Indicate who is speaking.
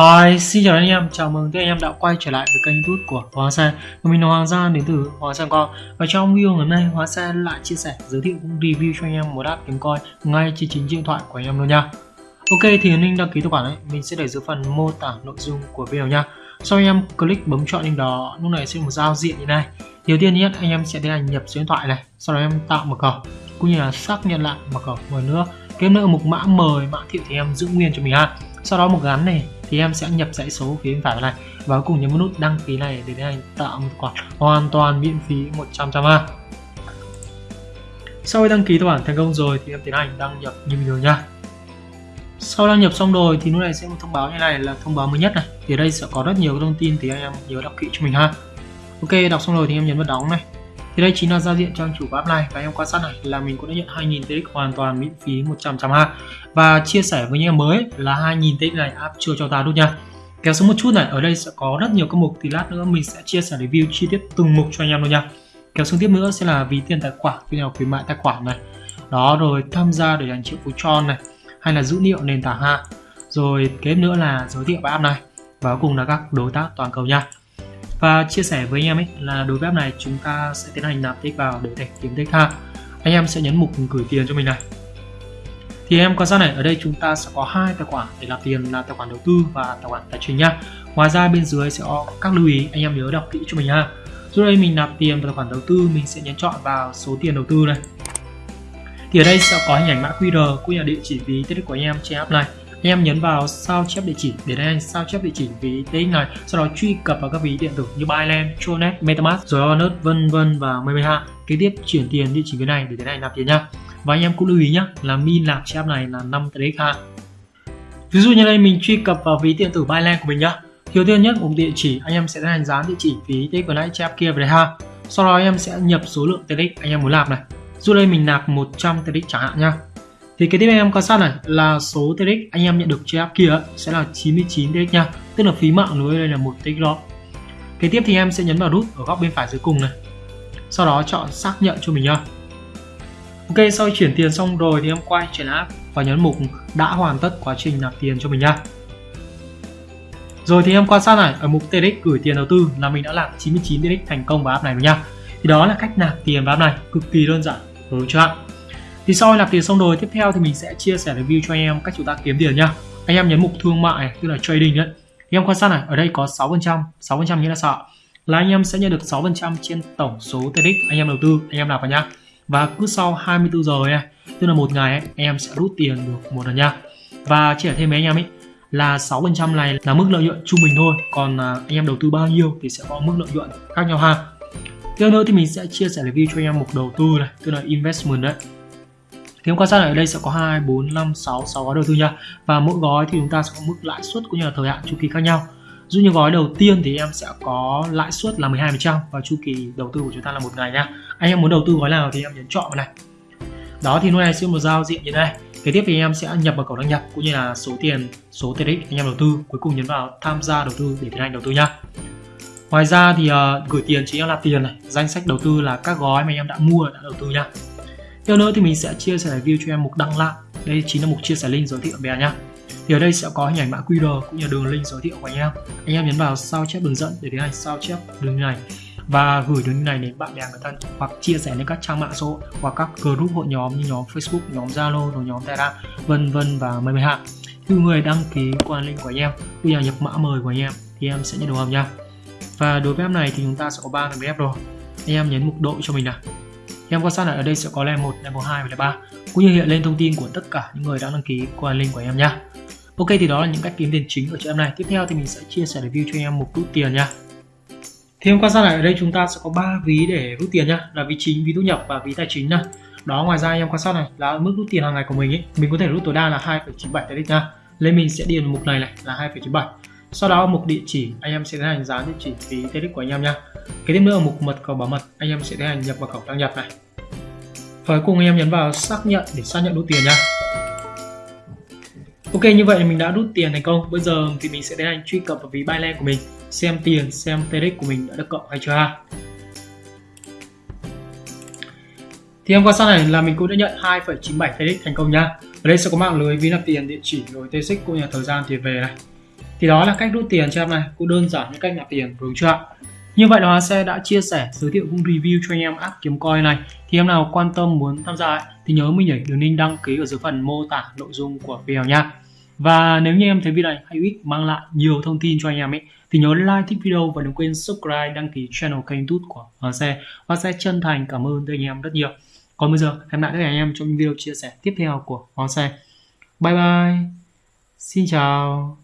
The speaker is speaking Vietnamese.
Speaker 1: Hi, xin chào anh em, chào mừng tất anh em đã quay trở lại với kênh youtube của Hóa Xe mình là Hoàng Gia đến từ Hóa Xe Con. Và trong video ngày hôm nay, Hóa Xe lại chia sẻ, giới thiệu cũng review cho anh em một app kiếm coin ngay trên chính điện thoại của anh em luôn nha. Ok, thì link đăng ký tài khoản ấy, mình sẽ để dưới phần mô tả nội dung của video nha. Sau anh em click bấm chọn link đó, lúc này sẽ một giao diện như này. Đầu tiên nhất anh em sẽ tiến hành nhập số điện thoại này, sau đó em tạo mật khẩu cũng như là xác nhận lại mật khẩu một nữa. Kiếm nữa mục mã mời, mã thiệu thì em giữ nguyên cho mình ha. Sau đó một gắn này thì em sẽ nhập dãy số phía bên phải này. Và cuối cùng nhấn vào nút đăng ký này để tiến hành tạo một khoản hoàn toàn miễn phí 100 trăm ha sau khi đăng ký tài khoản thành công rồi thì em tiến hành đăng nhập như bình thường nha. Sau đăng nhập xong rồi thì lúc này sẽ một thông báo như này là thông báo mới nhất này. Thì ở đây sẽ có rất nhiều thông tin thì anh em nhớ đọc kỹ cho mình ha. Ok, đọc xong rồi thì em nhấn vào đóng này thì đây chính là giao diện trang chủ của app này. Và em quan sát này, là mình cũng đã nhận 2000 TX hoàn toàn miễn phí 100 trăm ha và chia sẻ với những em mới là 2000 TX này app chưa cho ta luôn nha. Kéo xuống một chút này, ở đây sẽ có rất nhiều các mục thì lát nữa mình sẽ chia sẻ review chi tiết từng mục cho anh em luôn nha. Kéo xuống tiếp nữa sẽ là ví tiền tài khoản khi nào khuyến mại tài khoản này. Đó, rồi tham gia để dành triệu phú tròn này, hay là dữ liệu nền tảng ha rồi kế nữa là giới thiệu app này. Và cuối cùng là các đối tác toàn cầu nha và chia sẻ với anh em ấy là đối với app này chúng ta sẽ tiến hành nạp tích vào để thể kiếm tích ha anh em sẽ nhấn mục gửi tiền cho mình này. Thì em quan sát này, ở đây chúng ta sẽ có hai tài khoản để nạp tiền là tài khoản đầu tư và tài khoản tài chính nha. Ngoài ra bên dưới sẽ có các lưu ý, anh em nhớ đọc kỹ cho mình ha. Dưới đây mình nạp tiền vào tài khoản đầu tư, mình sẽ nhấn chọn vào số tiền đầu tư này. Thì ở đây sẽ có hình ảnh mã QR cũng như là địa chỉ ví tiết của anh em trên app này em nhấn vào sao chép địa chỉ để anh sao chép địa chỉ ví TX này sau đó truy cập vào các ví điện tử như Binance, Tronet, MetaMask, rồi Onet, vân vân và mười ha kế tiếp chuyển tiền địa chỉ cái này để tiến này nạp tiền nhá. Và anh em cũng lưu ý nhá là min nạp chép này là 5 TX ha ví dụ như đây mình truy cập vào ví điện tử Binance của mình nhá. Đầu tiên nhất một địa chỉ anh em sẽ tiến hành dán địa chỉ phí TX vừa nãy chép kia về đây ha. Sau đó anh em sẽ nhập số lượng TX anh em muốn nạp này. Dù đây mình nạp 100 TX chẳng hạn nhá thì cái tiếp anh em quan sát này, là số TX anh em nhận được trên app kia sẽ là 99 TX nha. Tức là phí mạng lưới đây là một TX đó. Cái tiếp thì em sẽ nhấn vào nút ở góc bên phải dưới cùng này. Sau đó chọn xác nhận cho mình nha. Ok, sau khi chuyển tiền xong rồi thì em quay chuyển app và nhấn mục đã hoàn tất quá trình nạp tiền cho mình nha. Rồi thì em quan sát này, ở mục TX gửi tiền đầu tư là mình đã làm 99 TX thành công vào app này rồi nha. Thì đó là cách nạp tiền vào app này, cực kỳ đơn giản, đúng chưa thì sau khi nạp tiền xong rồi tiếp theo thì mình sẽ chia sẻ review cho anh em cách chúng ta kiếm tiền nhá. Anh em nhấn mục thương mại tức là trading đấy. Thì em quan sát này ở đây có 6 phần trăm 6 phần trăm nghĩa là sao là anh em sẽ nhận được 6 phần trăm trên tổng số TX anh em đầu tư anh em nạp vào nhá. Và cứ sau 24 giờ này tức là một ngày ấy, anh em sẽ rút tiền được một lần nha và chia thêm với anh em ấy là 6 phần trăm này là mức lợi nhuận trung bình thôi. Còn à, anh em đầu tư bao nhiêu thì sẽ có mức lợi nhuận khác nhau ha. Tiếp nữa thì mình sẽ chia sẻ review cho anh em mục đầu tư này tức là investment đấy thì em quan sát ở đây sẽ có 2, 4, 5, 6, 6 gói đầu tư nha. Và mỗi gói thì chúng ta sẽ có mức lãi suất cũng như là thời hạn chu kỳ khác nhau. Dụ như gói đầu tiên thì em sẽ có lãi suất là 12% và chu kỳ đầu tư của chúng ta là một ngày nha. Anh em muốn đầu tư gói nào thì em nhấn chọn vào này. Đó thì lúc này sẽ một giao diện như này. Kế tiếp thì em sẽ nhập vào cổng đăng nhập cũng như là số tiền, số tiền ích anh em đầu tư. Cuối cùng nhấn vào tham gia đầu tư để tiến hành đầu tư nha. Ngoài ra thì uh, gửi tiền chính là tiền này. Danh sách đầu tư là các gói mà anh em đã mua đã đầu tư nha. Theo nữa thì mình sẽ chia sẻ view cho em mục đăng lại. Đây chính là mục chia sẻ link giới thiệu bé nhá. Thì ở đây sẽ có hình ảnh mã QR cũng như đường link giới thiệu của anh em. Anh em nhấn vào sao chép đường dẫn để tiến hành sao chép đường này và gửi đường này đến bạn bè người thân hoặc chia sẻ lên các trang mạng xã hội hoặc các group hội nhóm như nhóm Facebook, nhóm Zalo, rồi nhóm Telegram, vân vân và mời mười hạn. Khi người đăng ký qua link của anh em, bây giờ nhập mã mời của anh em thì em sẽ nhận được hồng nha. Và đối với app này thì chúng ta sẽ có ba phần app rồi. Anh em nhấn mục độ cho mình nào em quan sát lại ở đây sẽ có level 1, level 2 và level 3 cũng như hiện lên thông tin của tất cả những người đã đăng ký qua link của em nha. Ok thì đó là những cách kiếm tiền chính ở cho em này. Tiếp theo thì mình sẽ chia sẻ review cho em một rút tiền nha. Thì em quan sát lại ở đây chúng ta sẽ có 3 ví để rút tiền nhá, là ví chính, ví thu nhập và ví tài chính này. Đó ngoài ra em quan sát này là mức rút tiền hàng ngày của mình ấy, mình có thể rút tối đa là 2,97 TX nha. Lên mình sẽ điền mục này này là 2,97 sau đó mục địa chỉ anh em sẽ tiến hành dán địa chỉ phí TX của anh em nha cái tiếp nữa ở mục mật khẩu bảo mật anh em sẽ tiến hành nhập mật khẩu đăng nhập này. Và cuối cùng anh em nhấn vào xác nhận để xác nhận rút tiền nha Ok như vậy mình đã rút tiền thành công. Bây giờ thì mình sẽ tiến hành truy cập vào ví Binance của mình xem tiền xem TX của mình đã được cộng hay chưa ha. Thì em quan sát này là mình cũng đã nhận 2,97 TX thành công nha ở đây sẽ có mạng lưới ví nạp tiền địa chỉ rồi TX cũng như là thời gian tiền về này thì đó là cách rút tiền cho em này. Cũng đơn giản như cách nạp tiền đúng chưa ạ? Như vậy là Xe đã chia sẻ giới thiệu cũng review cho anh em app kiếm coin này. Thì em nào quan tâm muốn tham gia ấy, thì nhớ mình nhảy đường link đăng ký ở dưới phần mô tả nội dung của video nha và nếu như em thấy video này hay ích mang lại nhiều thông tin cho anh em ấy thì nhớ like thích video và đừng quên subscribe đăng ký channel kênh tút của Xe. Và Xe chân thành cảm ơn tới anh em rất nhiều. Còn bây giờ hẹn lại các anh em trong video chia sẻ tiếp theo của Hóa Xe. Bye bye. Xin chào.